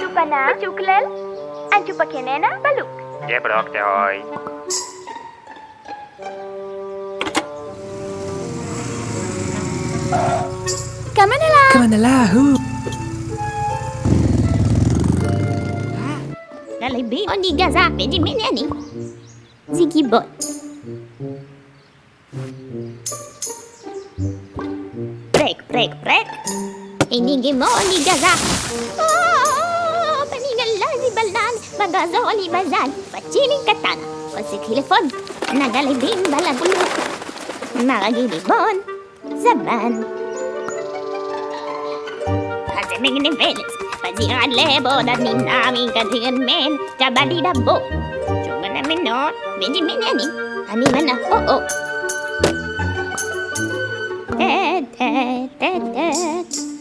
Tupana, Chuklel, Anchupakenena, Baluk. Ya, Brok, te hoy. Kamanala. Kamanala, hu. Ni gaza. Oh, panigalani balan, bagazoli bazan, pachiling katana, pasikilifon, nagalibin balabulok, magagilibon, zaman. Kasiming ni Felix, pasingan lebo dan minami kantingan men, kabadi dabo. Cuma namin no, medyo minani, kami mana, oh oh. Ted, ted, ted, ted. Karup ta beji balagan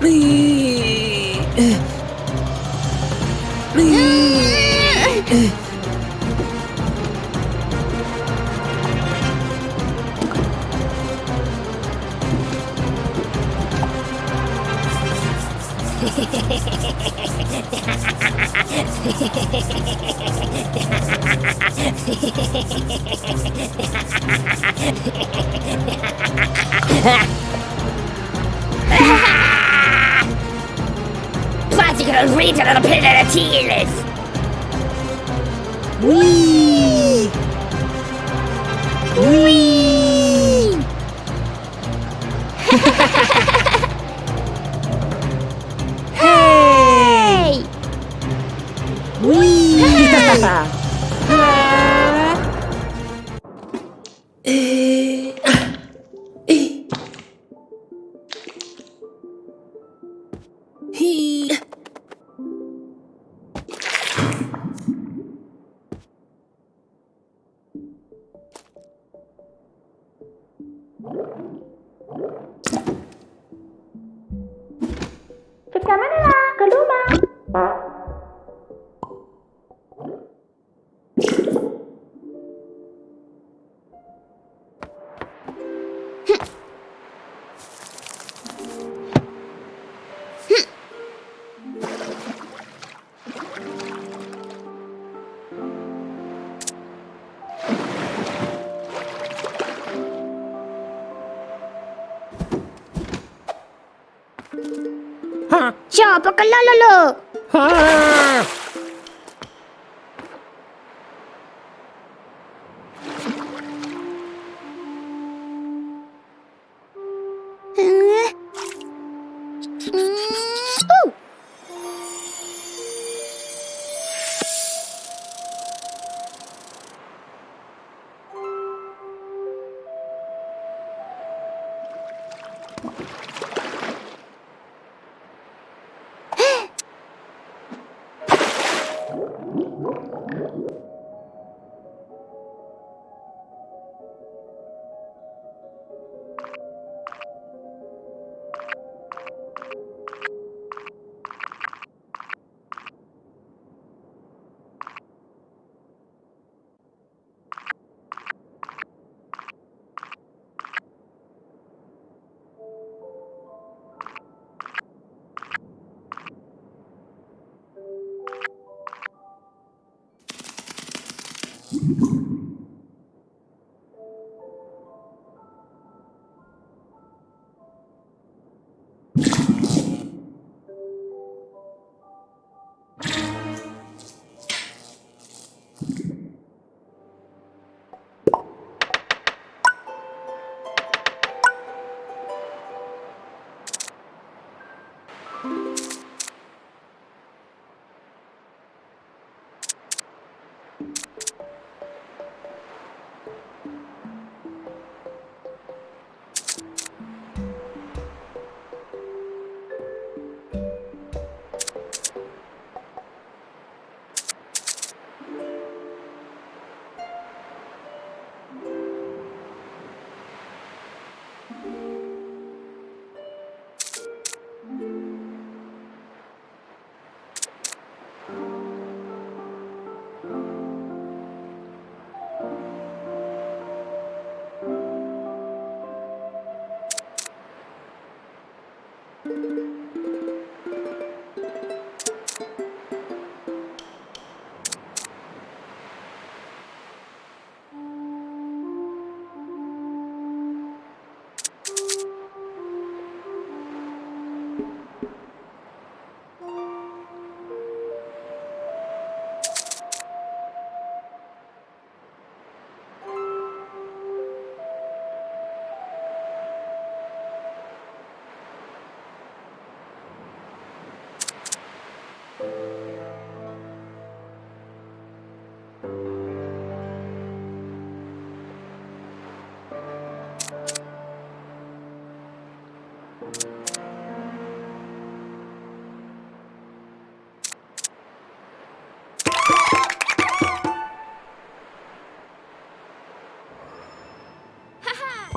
Please. He no? ¿Por qué ah.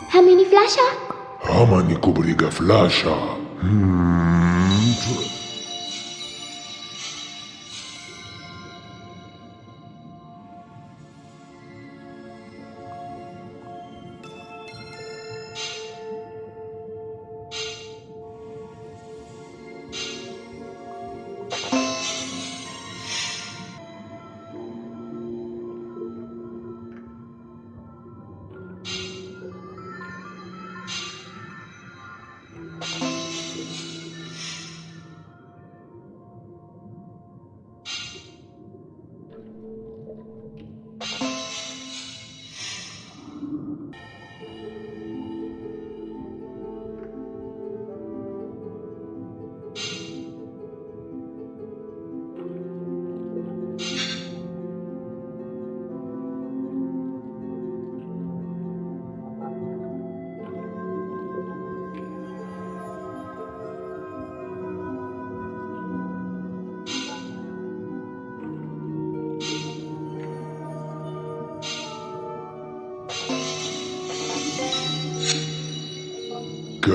How many flash are? How many Kubriga flash are? Hmm.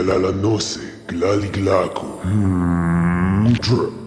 la la la noce. Hmm.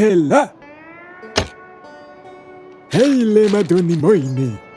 Hela! Heile madoni moini!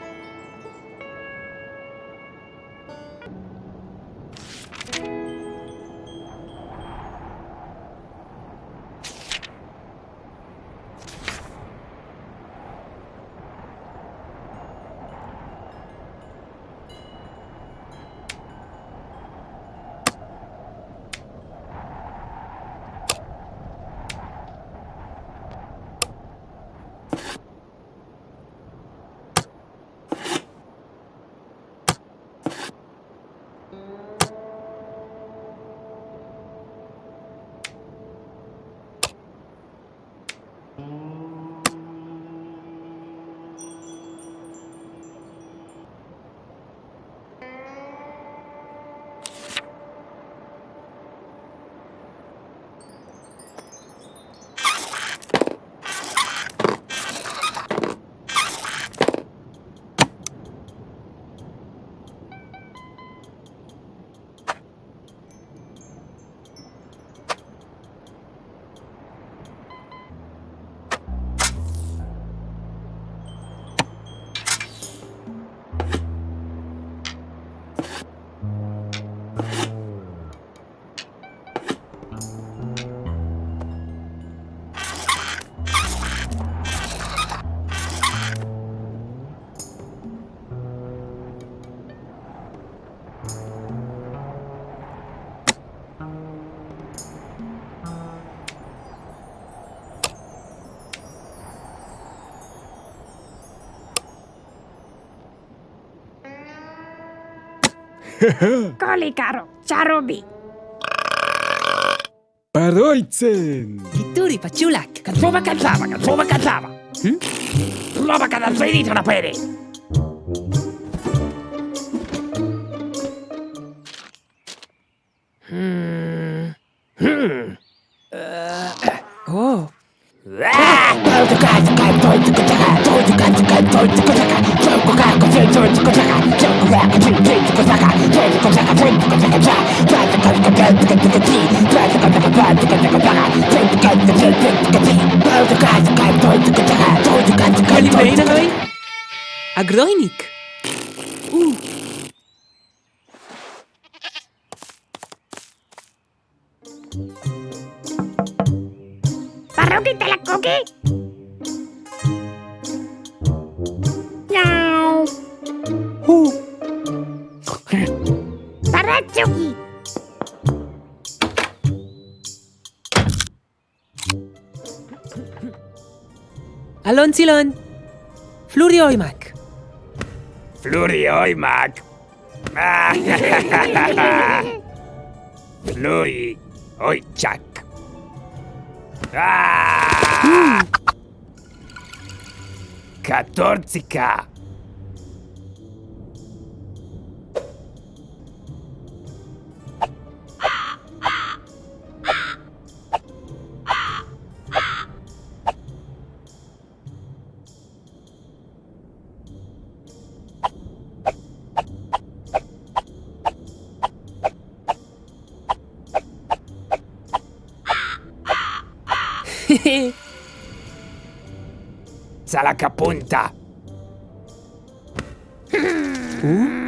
you Kolikaro, čarobi. Parojcen. Pituri pa čulak. Katlova, katlava, katlova, katlava. Hm? Lova, kadal, zvedi, to napere. Agrojnik. Uh. Parroquita la coque. Miau. Uh. Parracho. Alontzilon! Flurioimak! Flurioimak! Fluri Oitschak! Ah! Hmm. Katorzika! Alza la capunta. Mm. Uh?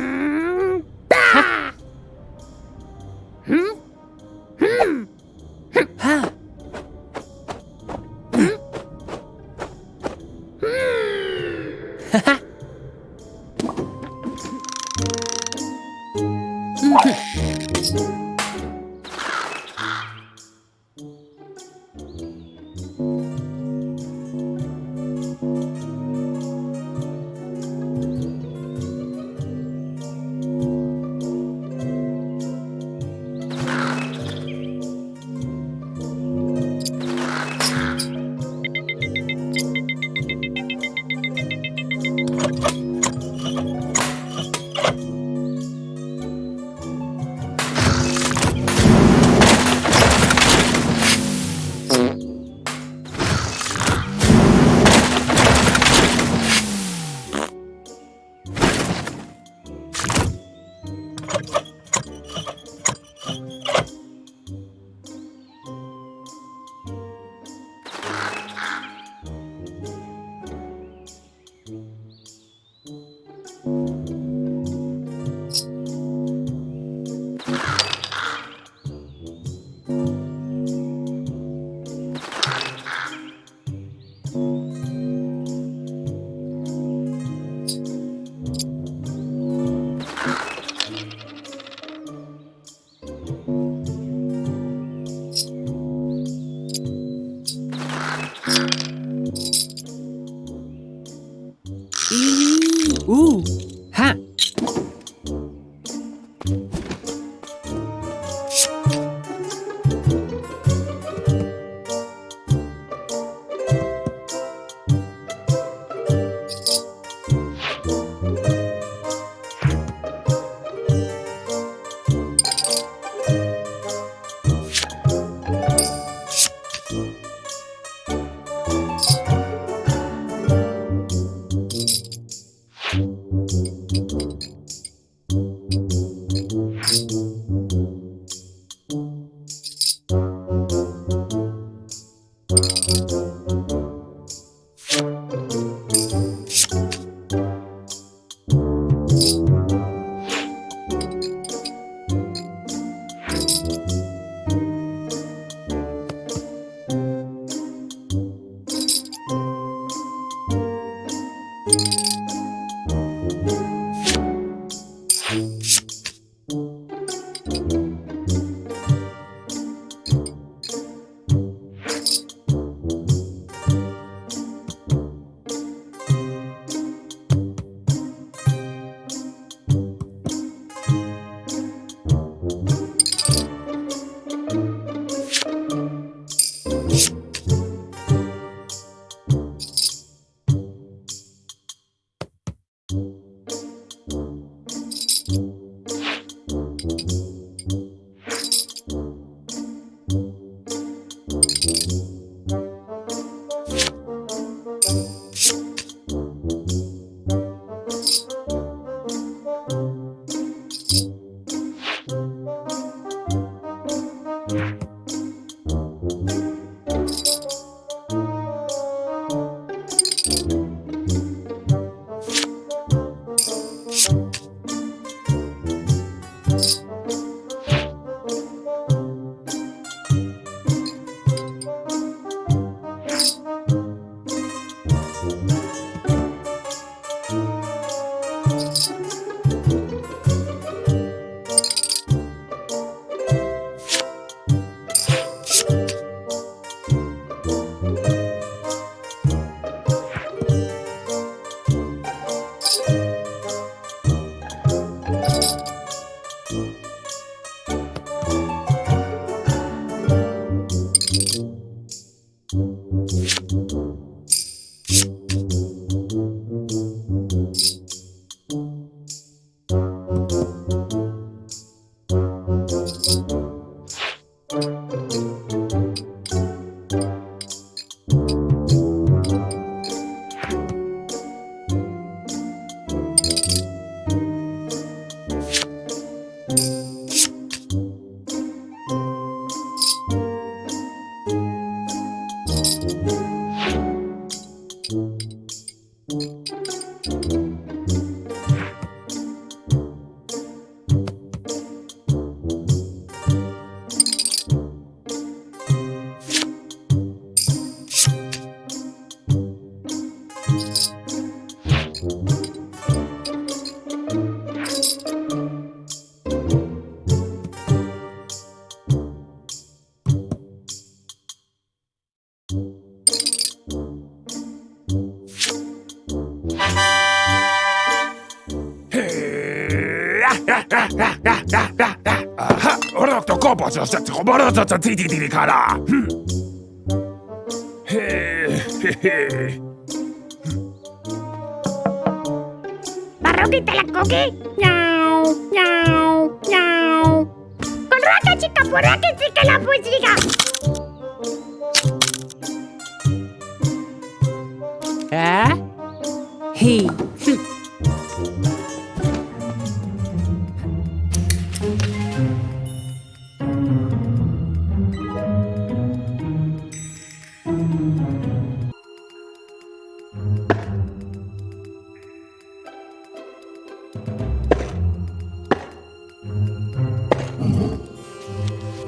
バシャシャチコバラシャチャティティティから。へえへへ。Barroquita la coque. Miau, miau, miau. Con raca chica, por raca chica la pusiga.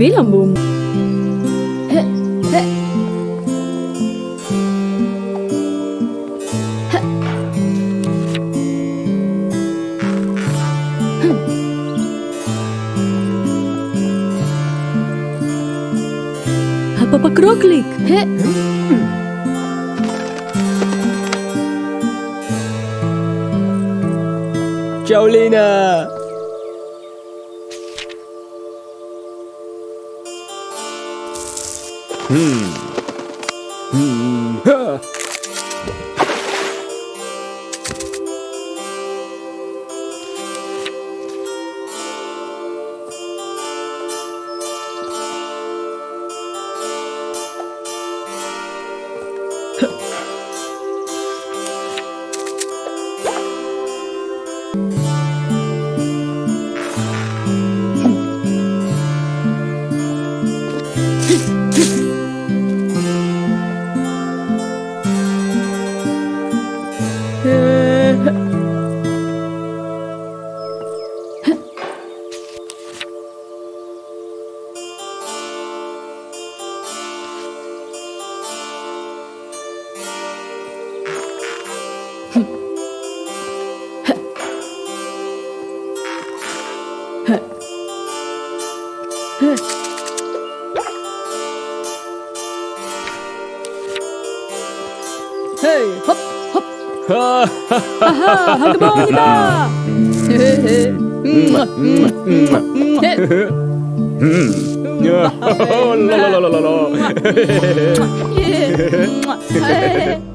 Bimbilang bum. He, he. He. Apa pak kroklik? He. Ciao Lena! 哈哈哈！太棒了！嘿嘿嘿，嗯嘛嗯嘛嗯嘛，嘿嘿，嗯，呀哈哈！老了老了老了，嘿嘿嘿嘿，嗯嘛嘿嘿嘿嘿。